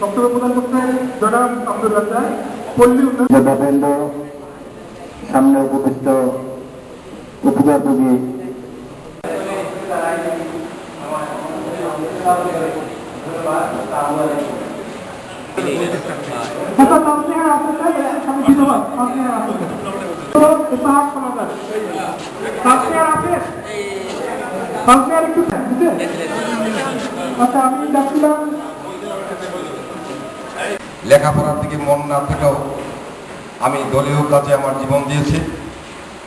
বক্তব্য প্রদান করতে জনাব আব্দুল রাজ্জাক পল্লী সামনে উপবিষ্ট উপজাতী লেখাপড়ার দিকে মন না থাকাও আমি দলীয় কাজে আমার জীবন দিয়েছি,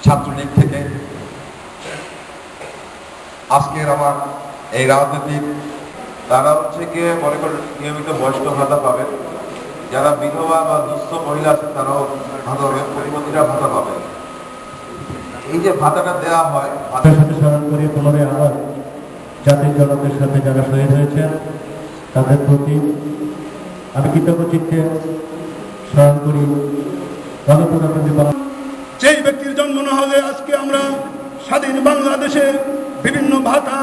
ছাত্রলীগ থেকে। আজকের আমার এই রাজনীতির তারা হচ্ছে গিয়ে মনে করেন নিয়মিত বয়স্ক ভাতা পাবেন। যারা বিধবা বা দুস্থ মহিলা আছে, তারাও ভাতা পাবেন প্রতিবন্ধীরা ভাতা পাবেন। এই যে ভাতাটা দেওয়া হয় ভাতা তাদের সাথে স্মরণ করি পুনরায় আবার জাতির জনকের সাথে যারা শহীদ হয়েছেন, তাদের প্রতি আমি কৃতজ্ঞ চিত্তে স্মরণ করি। যেই ব্যক্তির জন্ম না হলে আজকে আমরা স্বাধীন বাংলাদেশে বিভিন্ন ভাতা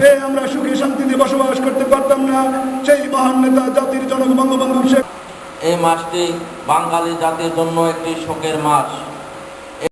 পেয়ে আমরা সুখী শান্তিতে বসবাস করতে পারতাম না। সেই মহান নেতা, জাতির জনক বঙ্গবন্ধু শেখ এই মাসটি বাঙালি জাতির জন্য একটি শোকের মাস।